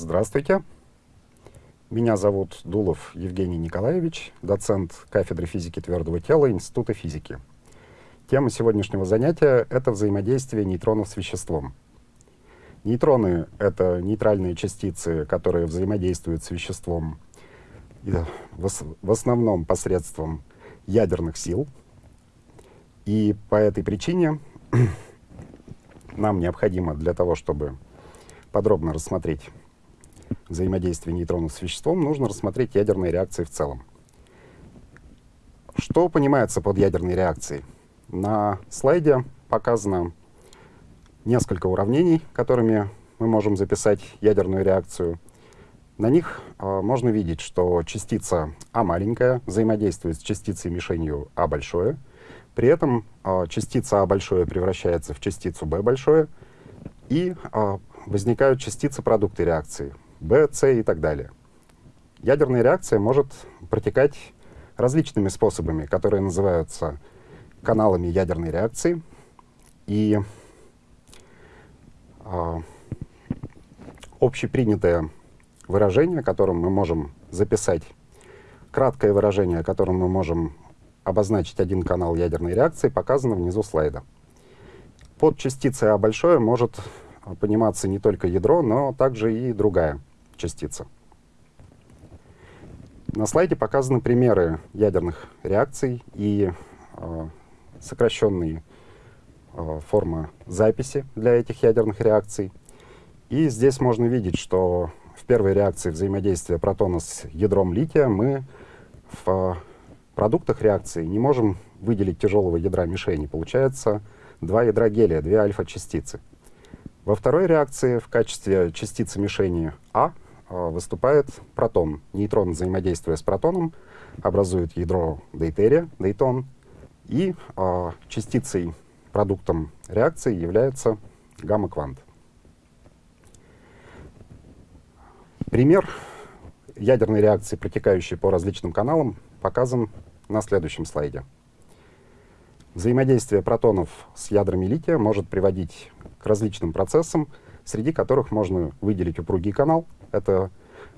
Здравствуйте. Меня зовут Дулов Евгений Николаевич, доцент кафедры физики твердого тела Института физики. Тема сегодняшнего занятия — это взаимодействие нейтронов с веществом. Нейтроны — это нейтральные частицы, которые взаимодействуют с веществом в основном посредством ядерных сил. И по этой причине нам необходимо для того, чтобы подробно рассмотреть взаимодействие нейтронов с веществом, нужно рассмотреть ядерные реакции в целом. Что понимается под ядерной реакцией? На слайде показано несколько уравнений, которыми мы можем записать ядерную реакцию. На них э, можно видеть, что частица А маленькая взаимодействует с частицей мишенью А большое. При этом э, частица А большое превращается в частицу Б большое, и э, возникают частицы продукты реакции Б, С и так далее. Ядерная реакция может протекать различными способами, которые называются каналами ядерной реакции. И э, общепринятое выражение, которым мы можем записать, краткое выражение, которым мы можем обозначить один канал ядерной реакции, показано внизу слайда. Под частицей А большое может пониматься не только ядро, но также и другая частица. На слайде показаны примеры ядерных реакций и э, сокращенные э, формы записи для этих ядерных реакций. И здесь можно видеть, что в первой реакции взаимодействия протона с ядром лития мы в продуктах реакции не можем выделить тяжелого ядра мишени. Получается два ядра гелия, две альфа-частицы. Во второй реакции в качестве частицы мишени А э, выступает протон. Нейтрон, взаимодействуя с протоном, образует ядро дейтерия, дейтон, и э, частицей, продуктом реакции является гамма-квант. Пример ядерной реакции, протекающей по различным каналам, показан на следующем слайде. Взаимодействие протонов с ядрами лития может приводить к различным процессам, среди которых можно выделить упругий канал. Это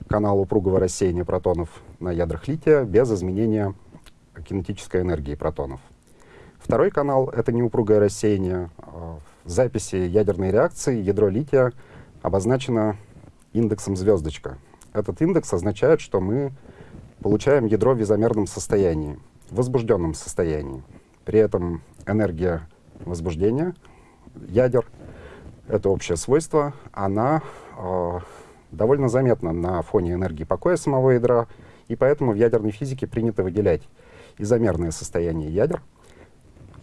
канал упругого рассеяния протонов на ядрах лития без изменения кинетической энергии протонов. Второй канал — это неупругое рассеяние. А, в записи ядерной реакции ядро лития обозначено индексом звездочка. Этот индекс означает, что мы получаем ядро в изомерном состоянии, в возбужденном состоянии. При этом энергия возбуждения ядер, это общее свойство, она э, довольно заметна на фоне энергии покоя самого ядра, и поэтому в ядерной физике принято выделять изомерное состояние ядер.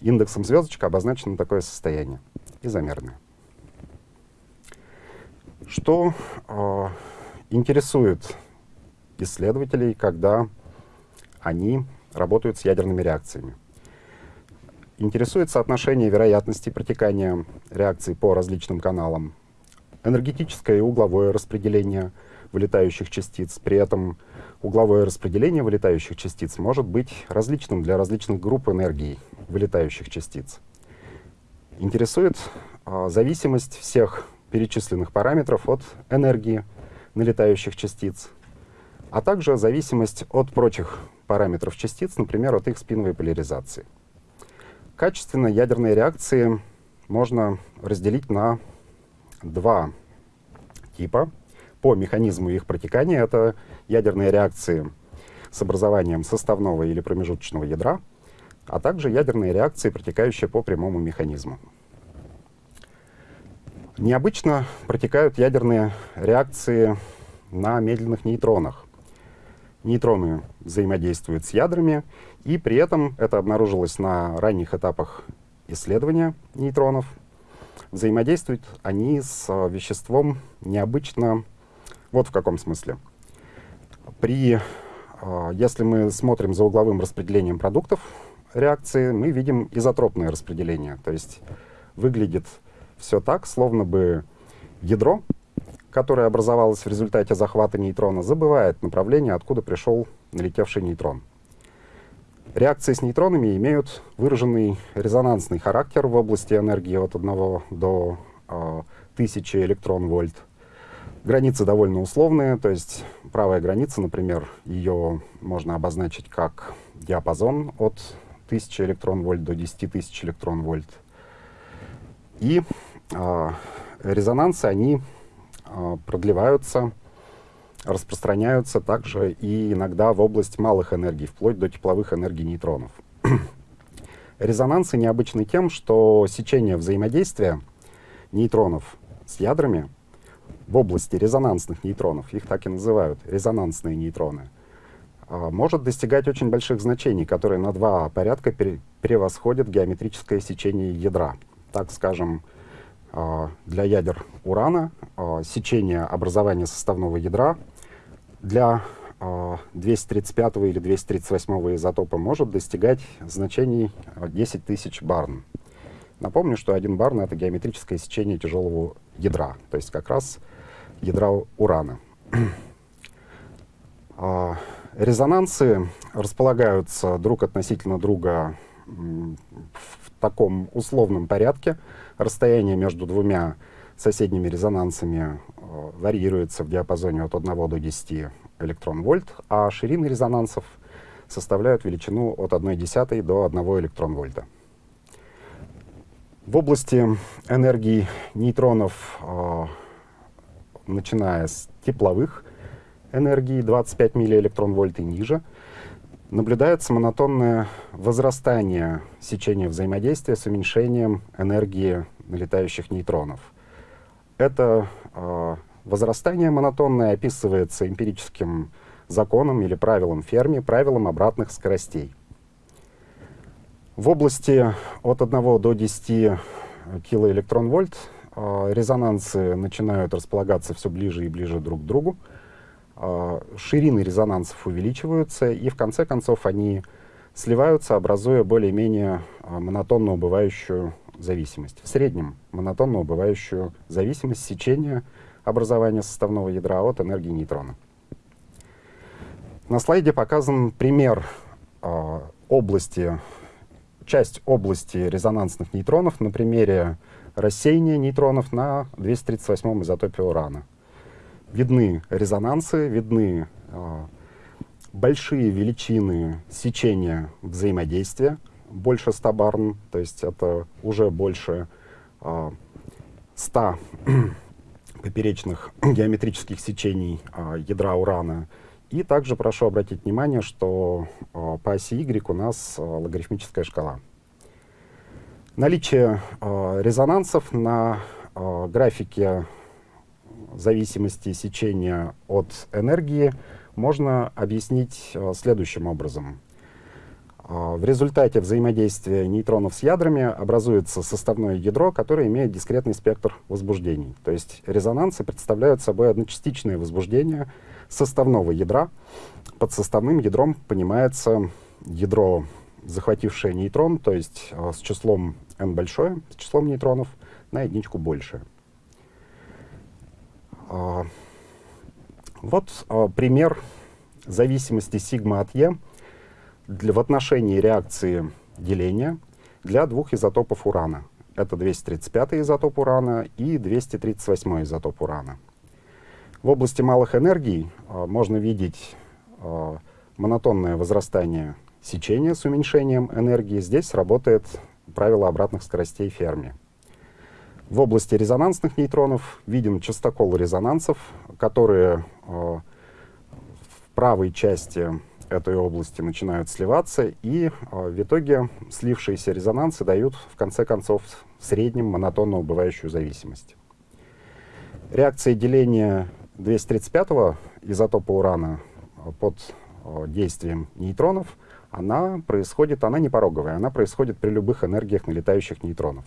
Индексом звездочка обозначено такое состояние, изомерное. Что э, интересует исследователей, когда они работают с ядерными реакциями? Интересует соотношение вероятности протекания реакций по различным каналам, энергетическое и угловое распределение вылетающих частиц. При этом угловое распределение вылетающих частиц может быть различным для различных групп энергии вылетающих частиц. Интересует а, зависимость всех перечисленных параметров от энергии налетающих частиц, а также зависимость от прочих параметров частиц, например, от их спиновой поляризации. Качественно ядерные реакции можно разделить на два типа по механизму их протекания. Это ядерные реакции с образованием составного или промежуточного ядра, а также ядерные реакции, протекающие по прямому механизму. Необычно протекают ядерные реакции на медленных нейтронах. Нейтроны взаимодействуют с ядрами, и при этом это обнаружилось на ранних этапах исследования нейтронов. Взаимодействуют они с э, веществом необычно вот в каком смысле. При, э, если мы смотрим за угловым распределением продуктов реакции, мы видим изотропное распределение. То есть выглядит все так, словно бы ядро которое образовалось в результате захвата нейтрона, забывает направление, откуда пришел налетевший нейтрон. Реакции с нейтронами имеют выраженный резонансный характер в области энергии от 1 до э, 1000 электрон-вольт. Границы довольно условные, то есть правая граница, например, ее можно обозначить как диапазон от 1000 электрон-вольт до 10 тысяч электрон-вольт. И э, резонансы, они э, продлеваются, распространяются также и иногда в область малых энергий, вплоть до тепловых энергий нейтронов. Резонансы необычны тем, что сечение взаимодействия нейтронов с ядрами в области резонансных нейтронов, их так и называют, резонансные нейтроны, а, может достигать очень больших значений, которые на два порядка превосходят геометрическое сечение ядра. Так скажем, а, для ядер урана а, сечение образования составного ядра для 235 или 238 изотопа может достигать значений 10 тысяч барн. Напомню, что один барн — это геометрическое сечение тяжелого ядра, то есть как раз ядра урана. А, резонансы располагаются друг относительно друга в таком условном порядке. Расстояние между двумя соседними резонансами а, варьируется в диапазоне от 1 до 10 электрон-вольт, а ширины резонансов составляют величину от 1 десятой до 1 электрон-вольта. В области энергии нейтронов, э, начиная с тепловых энергий 25 миллиэлектрон-вольт и ниже, наблюдается монотонное возрастание сечения взаимодействия с уменьшением энергии налетающих нейтронов. Это э, возрастание монотонное описывается эмпирическим законом или правилом Ферми, правилом обратных скоростей. В области от 1 до 10 килоэлектрон-вольт э, резонансы начинают располагаться все ближе и ближе друг к другу. Э, ширины резонансов увеличиваются, и в конце концов они сливаются, образуя более-менее монотонно убывающую зависимость. В среднем монотонно убывающую зависимость сечения образования составного ядра от энергии нейтрона. На слайде показан пример э, области часть области резонансных нейтронов на примере рассеяния нейтронов на 238 изотопе урана. Видны резонансы, видны э, большие величины сечения взаимодействия, больше 100 барн, то есть это уже больше э, 100 поперечных геометрических сечений э, ядра урана и также прошу обратить внимание, что э, по оси Y у нас э, логарифмическая шкала. Наличие э, резонансов на э, графике зависимости сечения от энергии можно объяснить э, следующим образом. Э, в результате взаимодействия нейтронов с ядрами образуется составное ядро, которое имеет дискретный спектр возбуждений. То есть резонансы представляют собой одночастичное возбуждение, составного ядра. Под составным ядром понимается ядро, захватившее нейтрон, то есть э, с числом n большое, с числом нейтронов, на единичку больше. Э, вот пример зависимости сигма от e для, в отношении реакции деления для двух изотопов урана. Это 235 изотоп урана и 238 изотоп урана. В области малых энергий э, можно видеть э, монотонное возрастание сечения с уменьшением энергии. Здесь работает правило обратных скоростей Ферми. В области резонансных нейтронов виден частокол резонансов, которые э, в правой части этой области начинают сливаться, и э, в итоге слившиеся резонансы дают, в конце концов, в среднем монотонно убывающую зависимость. Реакция деления 235 изотопа урана э, под э, действием нейтронов, она происходит, она не пороговая, она происходит при любых энергиях налетающих нейтронов.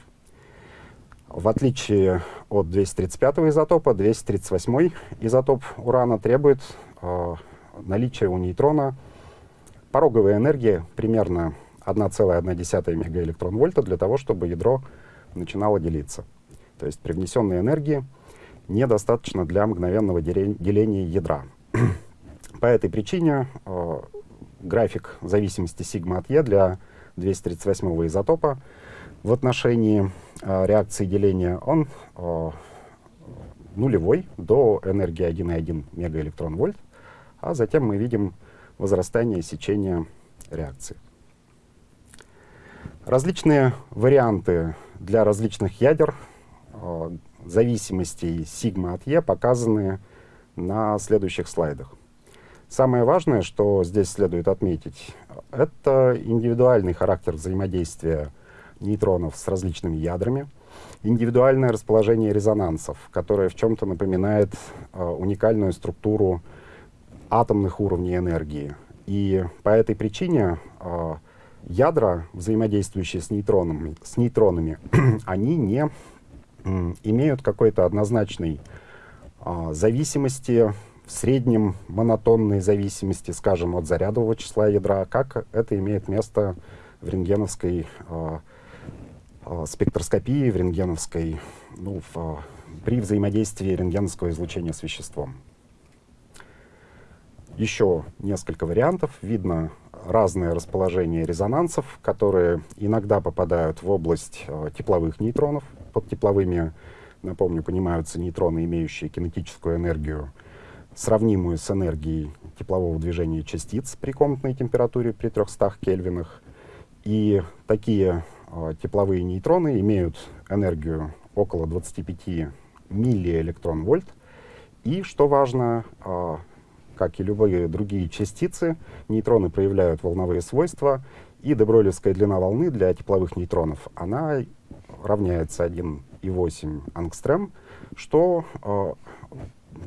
В отличие от 235 изотопа, 238 изотоп урана требует э, наличия у нейтрона пороговой энергии примерно 1,1 мегаэлектрон-вольта для того, чтобы ядро начинало делиться. То есть при внесенной энергии недостаточно для мгновенного деления ядра. По этой причине э, график зависимости сигма от Е для 238 изотопа в отношении э, реакции деления, он э, нулевой до энергии 1,1 мегаэлектрон-вольт, а затем мы видим возрастание сечения реакции. Различные варианты для различных ядер э, зависимостей сигма от Е показаны на следующих слайдах. Самое важное, что здесь следует отметить, это индивидуальный характер взаимодействия нейтронов с различными ядрами, индивидуальное расположение резонансов, которое в чем-то напоминает э, уникальную структуру атомных уровней энергии. И по этой причине э, ядра, взаимодействующие с нейтронами, с нейтронами они не э, имеют какой-то однозначной э, зависимости в среднем монотонной зависимости, скажем, от зарядового числа ядра, как это имеет место в рентгеновской э, э, спектроскопии, в рентгеновской, ну, в, э, при взаимодействии рентгеновского излучения с веществом. Еще несколько вариантов. Видно разное расположение резонансов, которые иногда попадают в область э, тепловых нейтронов. Под тепловыми, напомню, понимаются нейтроны, имеющие кинетическую энергию сравнимую с энергией теплового движения частиц при комнатной температуре при 300 кельвинах. И такие э, тепловые нейтроны имеют энергию около 25 миллиэлектрон-вольт. И, что важно, э, как и любые другие частицы, нейтроны проявляют волновые свойства, и дебройлевская длина волны для тепловых нейтронов, она равняется 1,8 ангстрем, что э,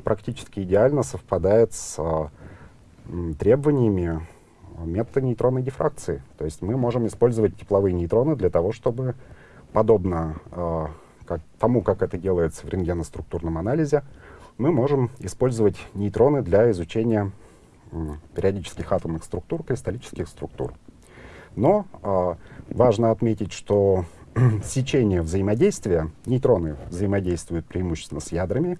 практически идеально совпадает с а, требованиями метода нейтронной дифракции. То есть мы можем использовать тепловые нейтроны для того, чтобы, подобно э, как, тому, как это делается в рентгеноструктурном анализе, мы можем использовать нейтроны для изучения э, периодических атомных структур, кристаллических структур. Но э, важно отметить, что сечение взаимодействия, нейтроны взаимодействуют преимущественно с ядрами,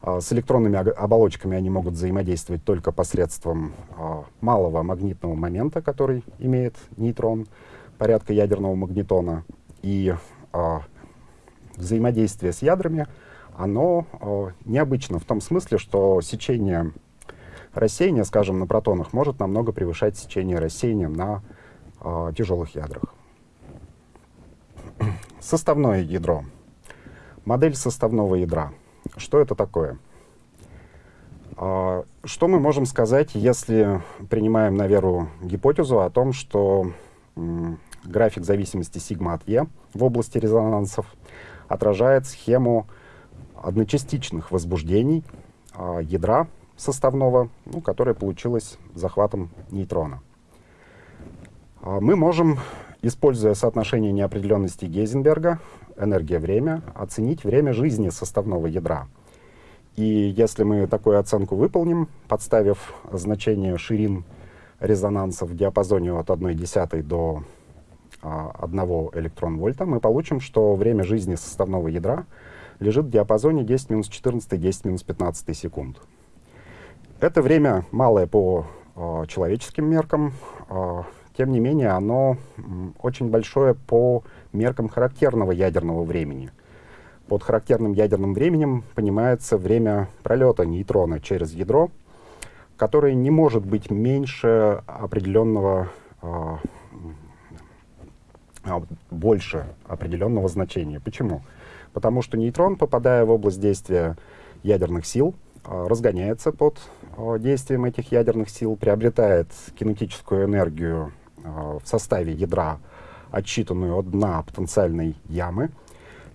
а, с электронными оболочками они могут взаимодействовать только посредством а, малого магнитного момента, который имеет нейтрон, порядка ядерного магнитона. И а, взаимодействие с ядрами, оно необычно в том смысле, что сечение рассеяния, скажем, на протонах может намного превышать сечение рассеяния на тяжелых ядрах. Составное ядро. Модель составного ядра — что это такое? А, что мы можем сказать, если принимаем на веру гипотезу о том, что график зависимости сигма от Е в области резонансов отражает схему одночастичных возбуждений а, ядра составного, ну, которое получилось захватом нейтрона. А, мы можем, используя соотношение неопределенности Гейзенберга, энергия-время, оценить время жизни составного ядра. И если мы такую оценку выполним, подставив значение ширин резонанса в диапазоне от 1 десятой до а, 1 электрон-вольта, мы получим, что время жизни составного ядра лежит в диапазоне 10-14, 10-15 секунд. Это время малое по а, человеческим меркам, а, тем не менее оно очень большое по меркам характерного ядерного времени. Под характерным ядерным временем понимается время пролета нейтрона через ядро, которое не может быть меньше определенного, э, больше определенного значения. Почему? Потому что нейтрон, попадая в область действия ядерных сил, э, разгоняется под э, действием этих ядерных сил, приобретает кинетическую энергию в составе ядра отчитанную от дна потенциальной ямы,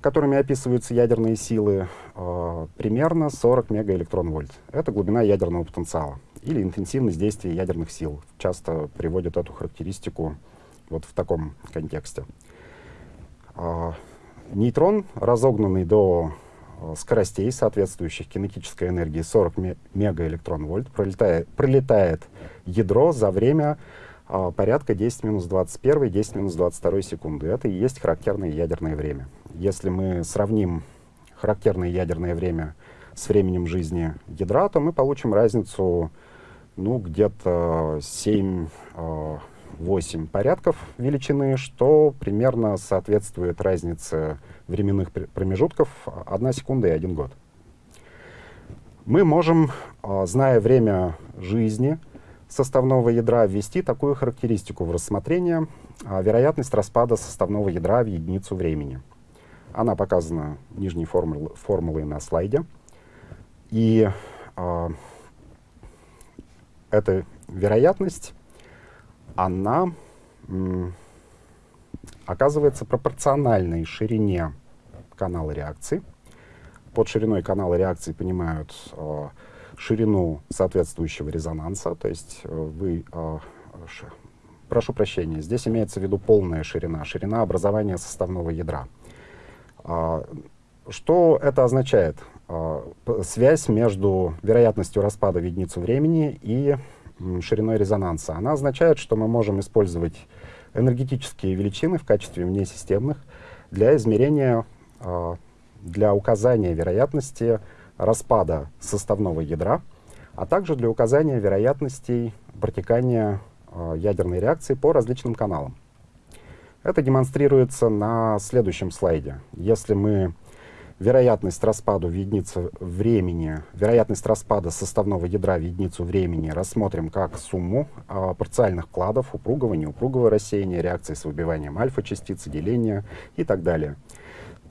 которыми описываются ядерные силы, э, примерно 40 мегаэлектрон-вольт. Это глубина ядерного потенциала или интенсивность действия ядерных сил. Часто приводят эту характеристику вот в таком контексте. Э, нейтрон, разогнанный до э, скоростей, соответствующих кинетической энергии 40 мегаэлектрон-вольт, пролетает, пролетает ядро за время а, порядка 10 минус 21, 10 минус 22 секунды. Это и есть характерное ядерное время. Если мы сравним характерное ядерное время с временем жизни ядра, то мы получим разницу ну, где-то 7-8 а, порядков величины, что примерно соответствует разнице временных промежутков 1 секунда и 1 год. мы можем, а, зная время жизни составного ядра, ввести такую характеристику в рассмотрение а, вероятность распада составного ядра в единицу времени. Она показана нижней формул, формулой на слайде. И э, эта вероятность, она оказывается пропорциональной ширине канала реакции. Под шириной канала реакции понимают э, ширину соответствующего резонанса, то есть э, вы, э, ш, прошу прощения, здесь имеется в виду полная ширина, ширина образования составного ядра. Э, что это означает? Э, связь между вероятностью распада в единицу времени и шириной резонанса. Она означает, что мы можем использовать энергетические величины в качестве внесистемных для измерения, э, для указания вероятности распада составного ядра, а также для указания вероятностей протекания э, ядерной реакции по различным каналам. Это демонстрируется на следующем слайде. Если мы вероятность распада в единицу времени, вероятность распада составного ядра в единицу времени рассмотрим как сумму э, парциальных кладов, упругого, неупругого рассеяния, реакции с выбиванием альфа-частицы, деления и так далее,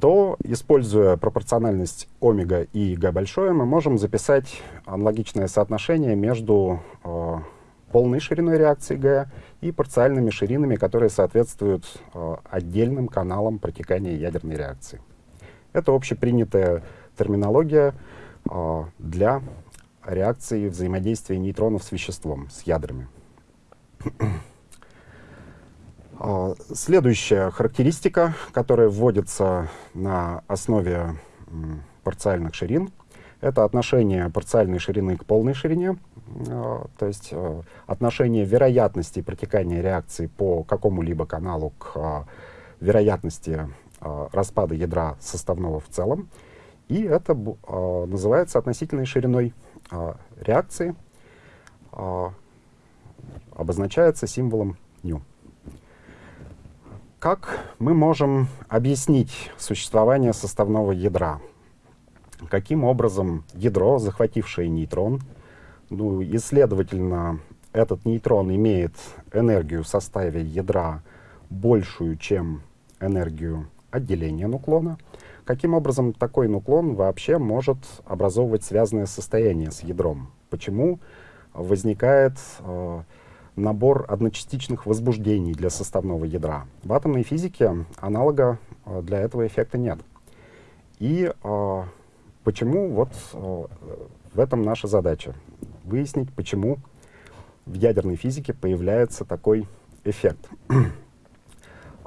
то, используя пропорциональность омега и г большое, мы можем записать аналогичное соотношение между э, полной шириной реакции г и парциальными ширинами, которые соответствуют э, отдельным каналам протекания ядерной реакции. Это общепринятая терминология э, для реакции взаимодействия нейтронов с веществом, с ядрами. э, следующая характеристика, которая вводится на основе парциальных ширин, это отношение парциальной ширины к полной ширине, э, то есть отношение вероятности протекания реакции по какому-либо каналу к вероятности а, распада ядра составного в целом. И это а, называется относительной шириной а, реакции, обозначается символом ню. Как мы можем объяснить существование составного ядра? Каким образом ядро, захватившее нейтрон, ну и, следовательно, этот нейтрон имеет энергию в составе ядра большую, чем энергию отделения нуклона. Каким образом такой нуклон вообще может образовывать связанное состояние с ядром? Почему возникает э, набор одночастичных возбуждений для составного ядра? В атомной физике аналога э, для этого эффекта нет. И э, почему вот э, в этом наша задача? Выяснить, почему в ядерной физике появляется такой эффект.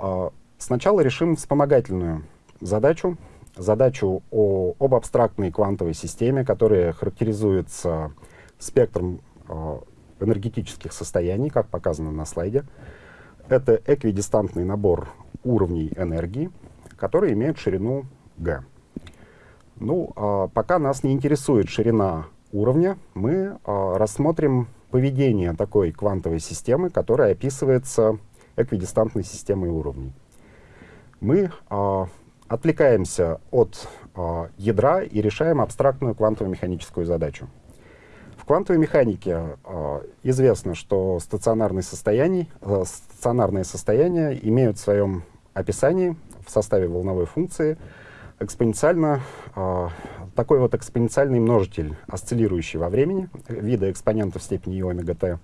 Э, Сначала решим вспомогательную задачу, задачу о, об абстрактной квантовой системе, которая характеризуется спектром э, энергетических состояний, как показано на слайде. Это эквидистантный набор уровней энергии, которые имеют ширину g. Ну, э, пока нас не интересует ширина уровня, мы э, рассмотрим поведение такой квантовой системы, которая описывается эквидистантной системой уровней мы э, отвлекаемся от э, ядра и решаем абстрактную квантово-механическую задачу. В квантовой механике э, известно, что стационарные состояния, э, стационарные состояния имеют в своем описании в составе волновой функции экспоненциально, такой вот экспоненциальный множитель, осциллирующий во времени, вида экспонента в степени омега t.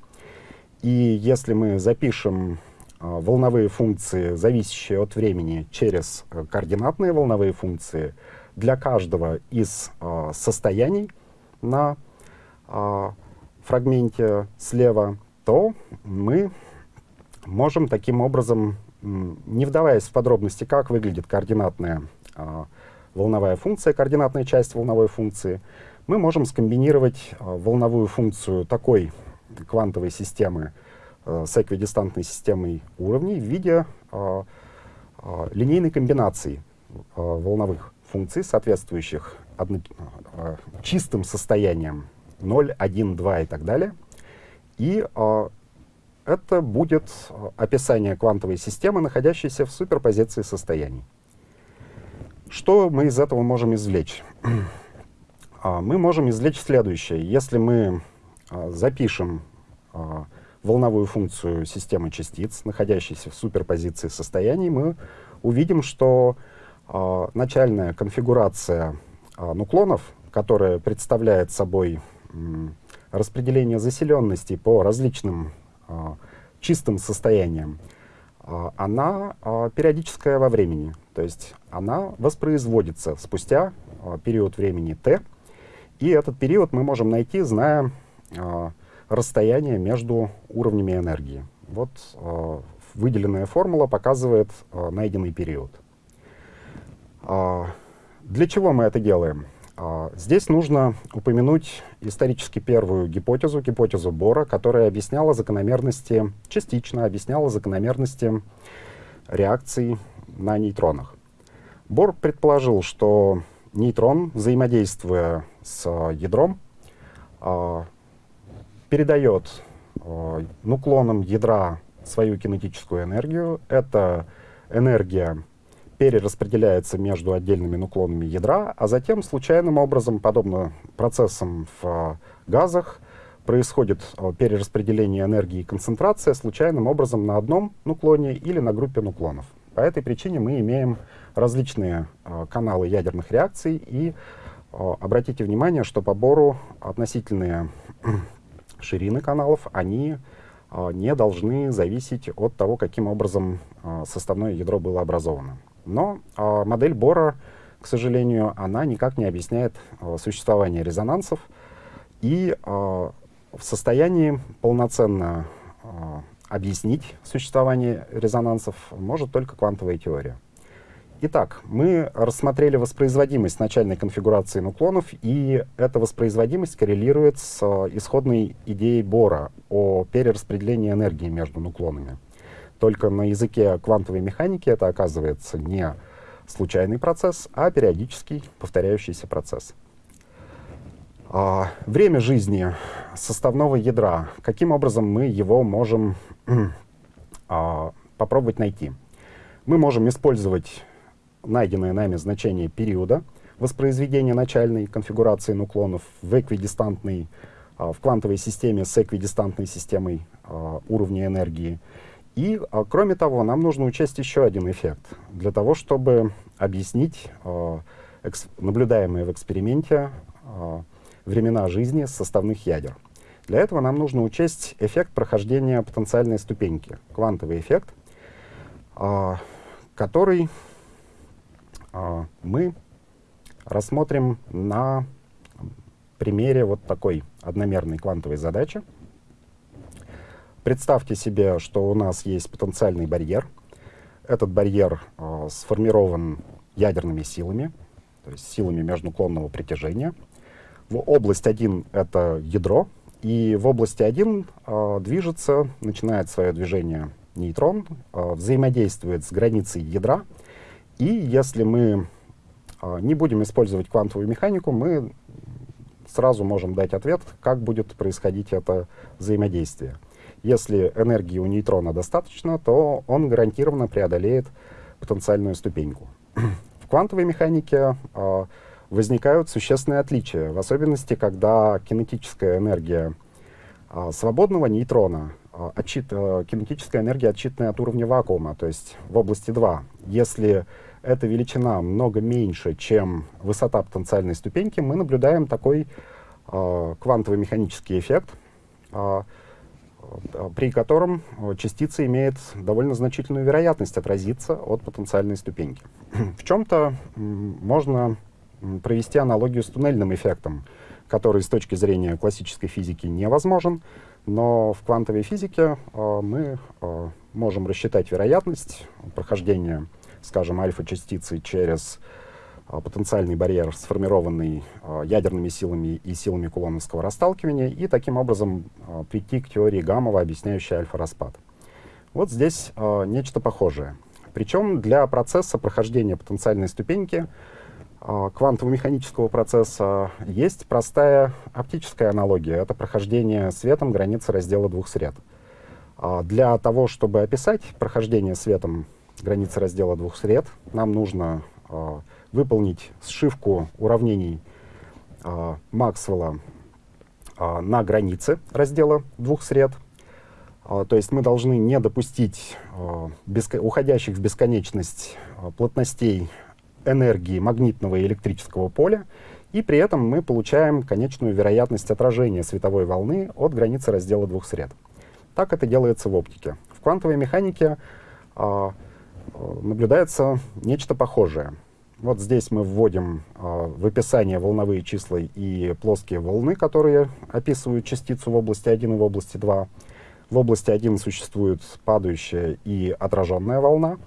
И если мы запишем а, волновые функции, зависящие от времени, через э, координатные волновые функции для каждого из а, состояний на фрагменте слева, то мы можем таким образом, не вдаваясь в подробности, как выглядит координатная волновая функция, координатная часть волновой функции, мы можем скомбинировать волновую функцию такой квантовой системы, Э, с эквидистантной системой уровней в виде э, э, линейной комбинации волновых функций, соответствующих одно, чистым состояниям 0, 1, 2 и так далее. И это будет описание квантовой системы, находящейся в суперпозиции состояний. Что мы из этого можем извлечь? мы можем извлечь следующее. Если мы запишем волновую функцию системы частиц, находящейся в суперпозиции состояний, мы увидим, что начальная конфигурация нуклонов, которая представляет собой распределение заселенности по различным чистым состояниям, она периодическая во времени. То есть она воспроизводится спустя период времени t, и этот период мы можем найти, зная расстояние между уровнями энергии. Вот э, выделенная формула показывает э, найденный период. Э, для чего мы это делаем? Э, здесь нужно упомянуть исторически первую гипотезу, гипотезу Бора, которая объясняла закономерности, частично объясняла закономерности реакций на нейтронах. Бор предположил, что нейтрон, взаимодействуя с ядром, э, передает э, нуклонам ядра свою кинетическую энергию. Эта энергия перераспределяется между отдельными нуклонами ядра, а затем случайным образом, подобно процессам в э, газах, происходит э, перераспределение энергии и концентрация случайным образом на одном нуклоне или на группе нуклонов. По этой причине мы имеем различные э, каналы ядерных реакций, и э, обратите внимание, что по Бору относительные ширины каналов, они э, не должны зависеть от того, каким образом э, составное ядро было образовано. Но э, модель Бора, к сожалению, она никак не объясняет существование резонансов и в состоянии полноценно объяснить существование резонансов может только квантовая теория. Итак, мы рассмотрели воспроизводимость начальной конфигурации нуклонов, и эта воспроизводимость коррелирует с э, исходной идеей Бора о перераспределении энергии между нуклонами. Только на языке квантовой механики это оказывается не случайный процесс, а периодический повторяющийся процесс. А, время жизни составного ядра. Каким образом мы его можем а, попробовать найти? Мы можем использовать найденное нами значение периода воспроизведения начальной конфигурации нуклонов в эквидистантной, а, в квантовой системе с эквидистантной системой а, уровня энергии. И, а, кроме того, нам нужно учесть еще один эффект. Для того, чтобы объяснить наблюдаемые в эксперименте времена жизни составных ядер. Для этого нам нужно учесть эффект прохождения потенциальной ступеньки, квантовый эффект, который мы рассмотрим на примере вот такой одномерной квантовой задачи. Представьте себе, что у нас есть потенциальный барьер. Этот барьер э, сформирован ядерными силами, то есть силами межнуклонного притяжения. В область 1 — это ядро, и в области 1 э, движется, начинает свое движение нейтрон, э, взаимодействует с границей ядра, и если мы а, не будем использовать квантовую механику, мы сразу можем дать ответ, как будет происходить это взаимодействие. Если энергии у нейтрона достаточно, то он гарантированно преодолеет потенциальную ступеньку. В квантовой механике э, возникают существенные отличия, в особенности, когда кинетическая энергия э, свободного нейтрона, э, отчит, э, кинетическая энергия, отчитанная от уровня вакуума, то есть в области 2. Если эта величина много меньше, чем высота потенциальной ступеньки, мы наблюдаем такой э, квантовый механический эффект, э, при котором частица имеет довольно значительную вероятность отразиться от потенциальной ступеньки. В чем-то можно провести аналогию с туннельным эффектом, который с точки зрения классической физики невозможен, но в квантовой физике э, мы э, можем рассчитать вероятность прохождения скажем, альфа-частицы через а, потенциальный барьер, сформированный а, ядерными силами и силами кулоновского расталкивания, и таким образом а, прийти к теории Гамова, объясняющей альфа-распад. Вот здесь нечто похожее. Причем для процесса прохождения потенциальной ступеньки квантово-механического процесса есть простая оптическая аналогия. Это прохождение светом границы раздела двух сред. Для того, чтобы описать прохождение светом границы раздела двух сред. Нам нужно э, выполнить сшивку уравнений э, Максвелла э, на границе раздела двух сред. Э, то есть мы должны не допустить э, беско уходящих в бесконечность э, плотностей энергии магнитного и электрического поля, и при этом мы получаем конечную вероятность отражения световой волны от границы раздела двух сред. Так это делается в оптике. В квантовой механике э, наблюдается нечто похожее. Вот здесь мы вводим э, в описание волновые числа и плоские волны, которые описывают частицу в области 1 и в области 2. В области 1 существует падающая и отраженная волна,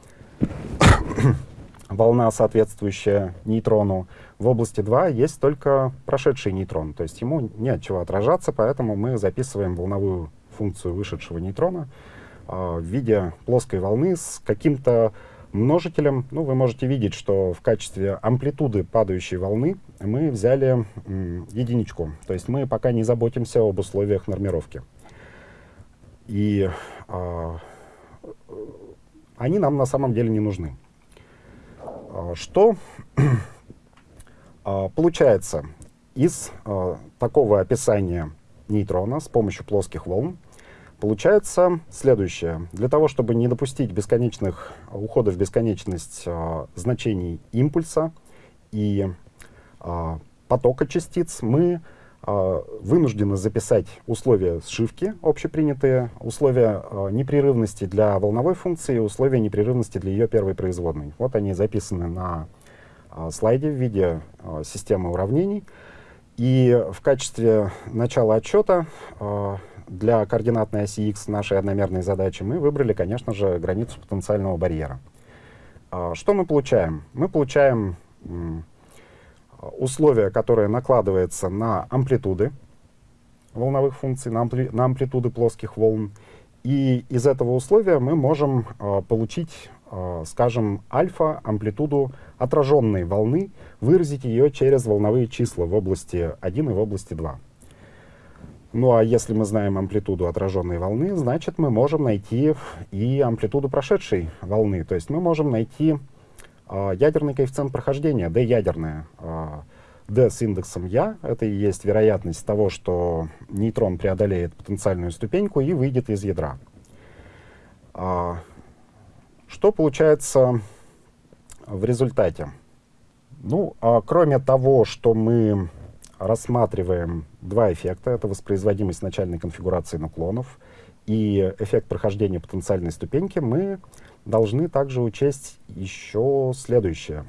волна, соответствующая нейтрону. В области 2 есть только прошедший нейтрон, то есть ему не от чего отражаться, поэтому мы записываем волновую функцию вышедшего нейтрона э, в виде плоской волны с каким-то множителем. Ну, вы можете видеть, что в качестве амплитуды падающей волны мы взяли единичку. То есть мы пока не заботимся об условиях нормировки. И э, они нам на самом деле не нужны. А, что получается из такого описания нейтрона с помощью плоских волн? Получается следующее. Для того, чтобы не допустить бесконечных уходов в бесконечность э, значений импульса и э, потока частиц, мы э, вынуждены записать условия сшивки общепринятые, условия э, непрерывности для волновой функции и условия непрерывности для ее первой производной. Вот они записаны на э, слайде в виде э, системы уравнений. И в качестве начала отчета э, для координатной оси x нашей одномерной задачи мы выбрали, конечно же, границу потенциального барьера. А, что мы получаем? Мы получаем условие, которое накладывается на амплитуды волновых функций, на, ампли на амплитуды плоских волн. И из этого условия мы можем э, получить, э, скажем, альфа, амплитуду отраженной волны, выразить ее через волновые числа в области 1 и в области 2. Ну а если мы знаем амплитуду отраженной волны, значит мы можем найти и амплитуду прошедшей волны. То есть мы можем найти э, ядерный коэффициент прохождения, d ядерное. Э, d с индексом я, это и есть вероятность того, что нейтрон преодолеет потенциальную ступеньку и выйдет из ядра. Э, что получается в результате? Ну, э, кроме того, что мы рассматриваем два эффекта. Это воспроизводимость начальной конфигурации нуклонов и эффект прохождения потенциальной ступеньки. Мы должны также учесть еще следующее.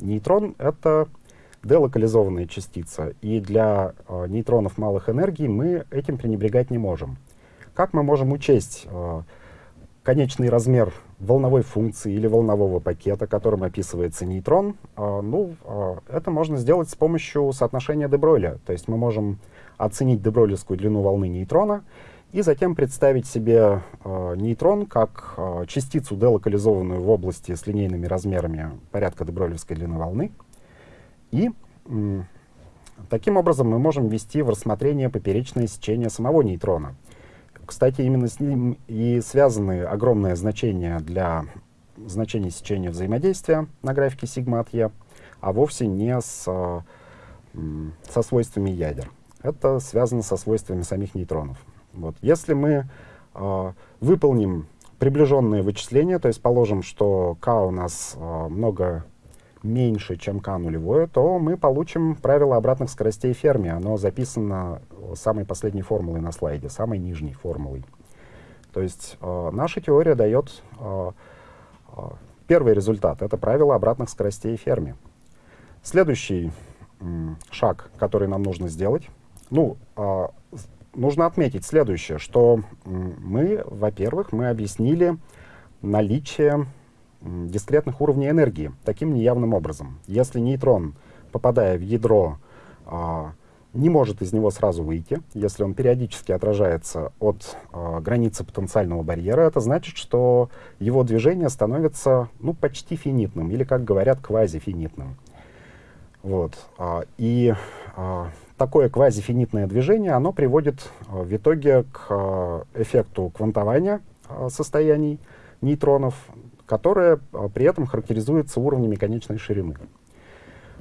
Нейтрон — это делокализованная частица, и для э, нейтронов малых энергий мы этим пренебрегать не можем. Как мы можем учесть э, конечный размер волновой функции или волнового пакета, которым описывается нейтрон, э, ну, э, это можно сделать с помощью соотношения Дебройля. То есть мы можем оценить дебройлевскую длину волны нейтрона и затем представить себе э, нейтрон как частицу, делокализованную в области с линейными размерами порядка дебройлевской длины волны. И таким образом мы можем ввести в рассмотрение поперечное сечение самого нейтрона. Кстати, именно с ним и связаны огромное значение для значения сечения взаимодействия на графике сигма от e, а вовсе не с, со свойствами ядер. Это связано со свойствами самих нейтронов. Вот. Если мы э, выполним приближенные вычисления, то есть положим, что k у нас э, много меньше, чем k нулевое, то мы получим правило обратных скоростей Ферми. Оно записано самой последней формулой на слайде, самой нижней формулой. То есть э, наша теория дает э, э, первый результат. Это правило обратных скоростей Ферми. Следующий э, шаг, который нам нужно сделать, ну, э, нужно отметить следующее, что мы, во-первых, мы объяснили наличие дискретных уровней энергии таким неявным образом. Если нейтрон, попадая в ядро, а, не может из него сразу выйти, если он периодически отражается от а, границы потенциального барьера, это значит, что его движение становится ну, почти финитным, или, как говорят, квазифинитным. Вот. А, и такое квазифинитное движение, оно приводит в итоге к эффекту квантования состояний нейтронов, которая а, при этом характеризуется уровнями конечной ширины.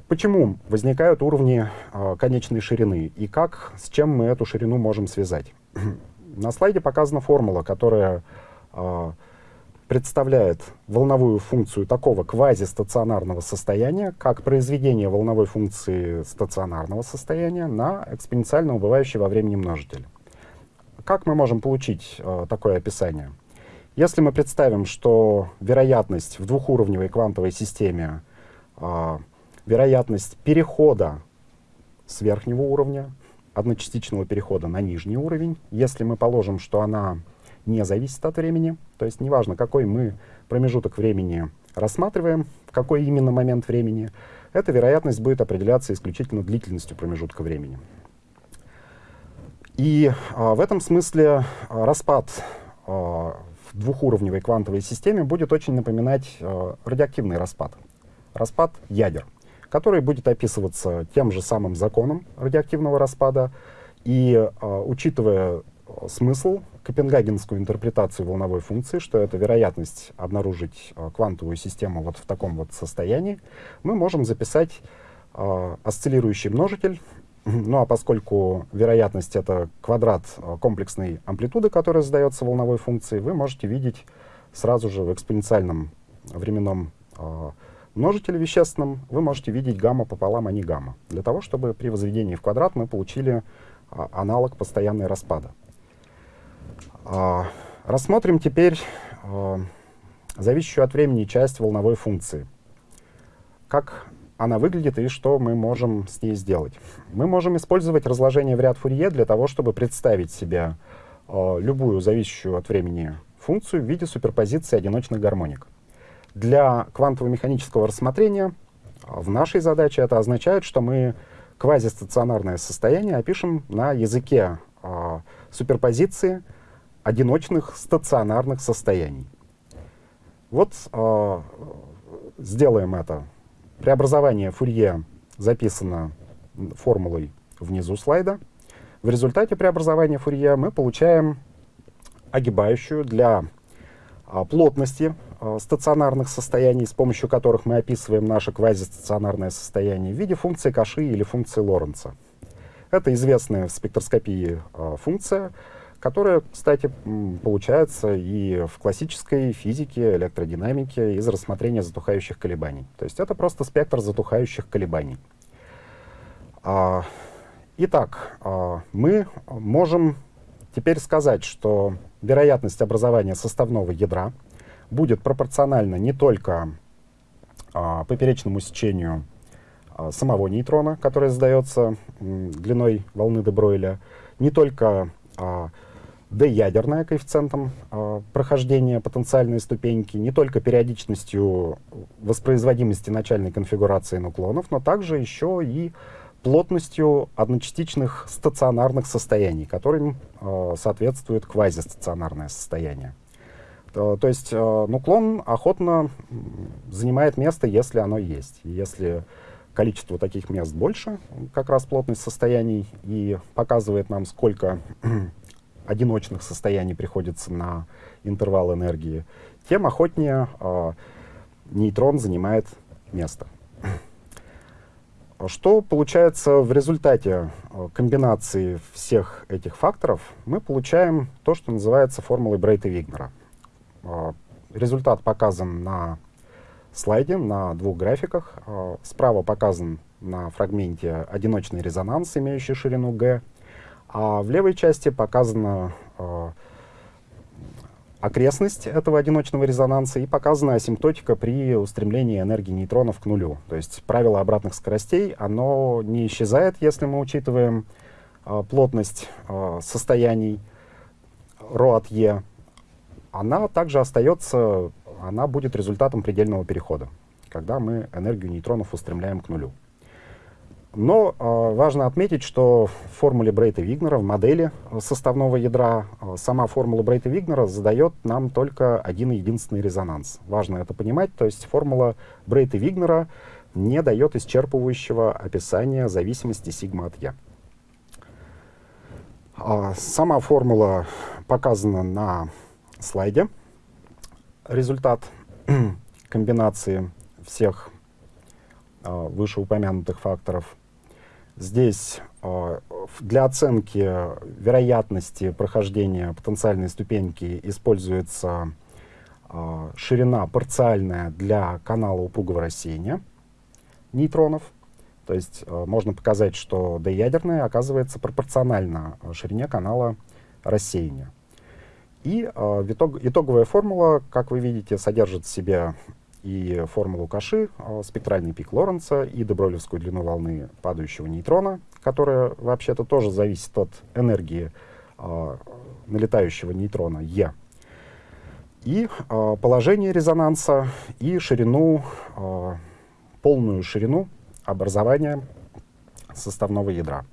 Почему возникают уровни э, конечной ширины и как, с чем мы эту ширину можем связать? На слайде показана формула, которая э, представляет волновую функцию такого квазистационарного состояния, как произведение волновой функции стационарного состояния на экспоненциально убывающий во времени множитель. Как мы можем получить э, такое описание? Если мы представим, что вероятность в двухуровневой квантовой системе, э, вероятность перехода с верхнего уровня, одночастичного перехода на нижний уровень, если мы положим, что она не зависит от времени. То есть неважно, какой мы промежуток времени рассматриваем, какой именно момент времени, эта вероятность будет определяться исключительно длительностью промежутка времени. И а, в этом смысле а, распад а, в двухуровневой квантовой системе будет очень напоминать а, радиоактивный распад, распад ядер, который будет описываться тем же самым законом радиоактивного распада. И а, учитывая смысл, копенгагенскую интерпретацию волновой функции, что это вероятность обнаружить э, квантовую систему вот в таком вот состоянии, мы можем записать э, осциллирующий множитель. Ну а поскольку вероятность — это квадрат э, комплексной амплитуды, которая задается волновой функцией, вы можете видеть сразу же в экспоненциальном временном э, множителе вещественном, вы можете видеть гамма пополам, а не гамма, для того, чтобы при возведении в квадрат мы получили э, аналог постоянной распада. А, рассмотрим теперь а, зависящую от времени часть волновой функции. Как она выглядит и что мы можем с ней сделать. Мы можем использовать разложение в ряд Фурье для того, чтобы представить себе э, любую зависящую от времени функцию в виде суперпозиции одиночных гармоник. Для квантово-механического рассмотрения э, в нашей задаче это означает, что мы квазистационарное состояние опишем на языке э, суперпозиции одиночных стационарных состояний. Вот э, сделаем это. Преобразование Фурье записано формулой внизу слайда. В результате преобразования Фурье мы получаем огибающую для э, плотности э, стационарных состояний, с помощью которых мы описываем наше квазистационарное состояние в виде функции Каши или функции Лоренца. Это известная в спектроскопии э, функция, которая, кстати, получается и в классической физике, электродинамике из рассмотрения затухающих колебаний. То есть это просто спектр затухающих колебаний. А, итак, а, мы можем теперь сказать, что вероятность образования составного ядра будет пропорциональна не только а, поперечному сечению а, самого нейтрона, который задается длиной волны де Бройля, не только а, d-ядерная коэффициентом э, прохождения потенциальной ступеньки, не только периодичностью воспроизводимости начальной конфигурации нуклонов, но также еще и плотностью одночастичных стационарных состояний, которым э, соответствует квазистационарное состояние. То, то есть э, нуклон охотно занимает место, если оно есть. Если количество таких мест больше, как раз плотность состояний, и показывает нам, сколько одиночных состояний приходится на интервал энергии, тем охотнее э, нейтрон занимает место. Что получается в результате а, комбинации всех этих факторов? Мы получаем то, что называется формулой Брейта-Вигнера. Э, результат показан на слайде, на двух графиках. Справа показан на фрагменте одиночный резонанс, имеющий ширину g, а в левой части показана э, окрестность этого одиночного резонанса и показана асимптотика при устремлении энергии нейтронов к нулю. То есть правило обратных скоростей, оно не исчезает, если мы учитываем э, плотность э, состояний ρ от e. Она также остается, она будет результатом предельного перехода, когда мы энергию нейтронов устремляем к нулю. Но э, важно отметить, что в формуле Брейта-Вигнера, в модели составного ядра, э, сама формула Брейта-Вигнера задает нам только один единственный резонанс. Важно это понимать, то есть формула Брейта-Вигнера не дает исчерпывающего описания зависимости сигма от я. Э, сама формула показана на слайде. Результат комбинации всех вышеупомянутых факторов. Здесь для оценки вероятности прохождения потенциальной ступеньки используется ширина парциальная для канала упругого рассеяния нейтронов. То есть э, можно показать, что доядерное оказывается пропорционально ширине канала рассеяния. И э, итог, итоговая формула, как вы видите, содержит в себе и формулу Каши, э, спектральный пик Лоренца, и добролевскую длину волны падающего нейтрона, которая вообще-то тоже зависит от энергии э, налетающего нейтрона Е. И э, положение резонанса, и ширину, полную ширину образования составного ядра.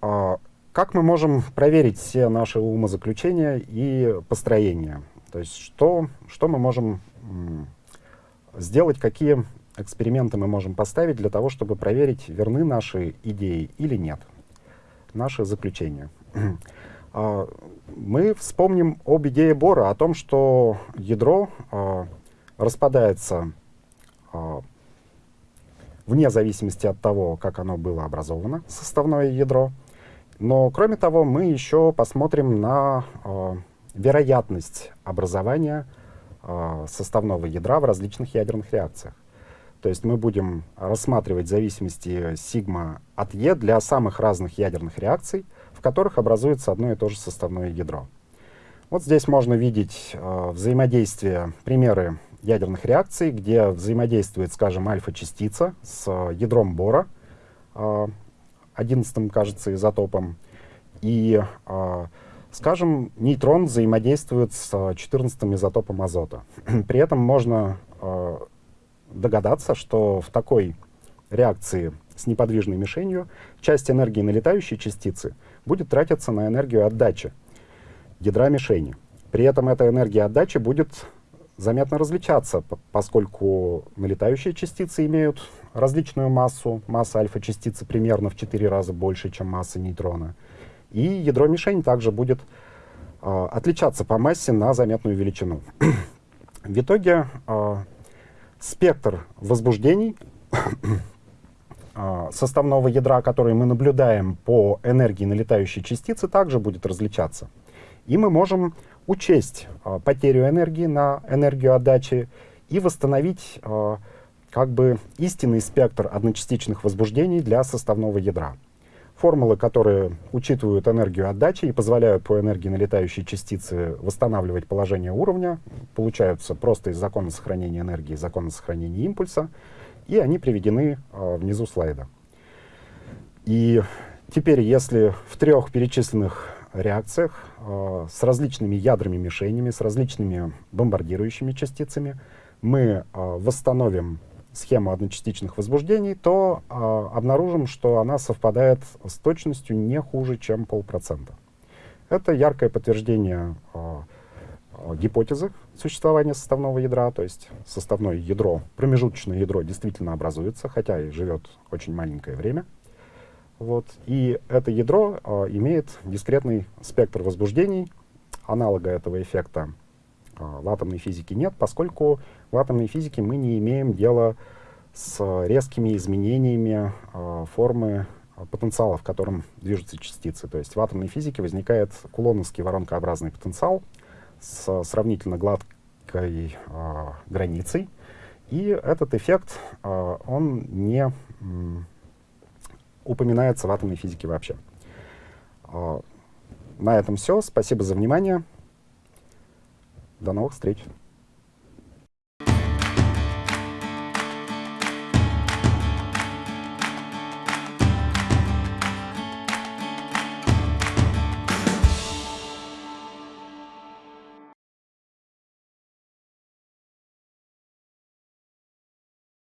А, как мы можем проверить все наши умозаключения и построения? То есть что, что мы можем сделать, какие эксперименты мы можем поставить для того, чтобы проверить, верны наши идеи или нет, наши заключения. А, мы вспомним об идее Бора, о том, что ядро а, распадается вне зависимости от того, как оно было образовано, составное ядро. Но, кроме того, мы еще посмотрим на вероятность образования э, составного ядра в различных ядерных реакциях. То есть мы будем рассматривать зависимости сигма от Е для самых разных ядерных реакций, в которых образуется одно и то же составное ядро. Вот здесь можно видеть э, взаимодействие, примеры ядерных реакций, где взаимодействует, скажем, альфа-частица с э, ядром бора, э, 11 кажется, изотопом, и, э, скажем, нейтрон взаимодействует с 14 изотопом азота. При этом можно э, догадаться, что в такой реакции с неподвижной мишенью часть энергии налетающей частицы будет тратиться на энергию отдачи ядра мишени. При этом эта энергия отдачи будет заметно различаться, поскольку налетающие частицы имеют различную массу. Масса альфа-частицы примерно в 4 раза больше, чем масса нейтрона. И ядро-мишень также будет э, отличаться по массе на заметную величину. в итоге э, спектр возбуждений э, составного ядра, который мы наблюдаем по энергии налетающей частицы, также будет различаться. И мы можем учесть э, потерю энергии на энергию отдачи и восстановить э, как бы истинный спектр одночастичных возбуждений для составного ядра. Формулы, которые учитывают энергию отдачи и позволяют по энергии налетающей частицы восстанавливать положение уровня, получаются просто из закона сохранения энергии, закона сохранения импульса, и они приведены э, внизу слайда. И теперь, если в трех перечисленных реакциях э, с различными ядрами мишенями, с различными бомбардирующими частицами, мы э, восстановим схему одночастичных возбуждений, то э, обнаружим, что она совпадает с точностью не хуже, чем полпроцента. Это яркое подтверждение э, гипотезы существования составного ядра, то есть составное ядро, промежуточное ядро действительно образуется, хотя и живет очень маленькое время. Вот. И это ядро э, имеет дискретный спектр возбуждений. Аналога этого эффекта в атомной физике нет, поскольку в атомной физике мы не имеем дела с резкими изменениями э, формы потенциала, в котором движутся частицы. То есть в атомной физике возникает кулоновский воронкообразный потенциал с сравнительно гладкой границей. И этот эффект, он не упоминается в атомной физике вообще. А, на этом все. Спасибо за внимание. До новых встреч.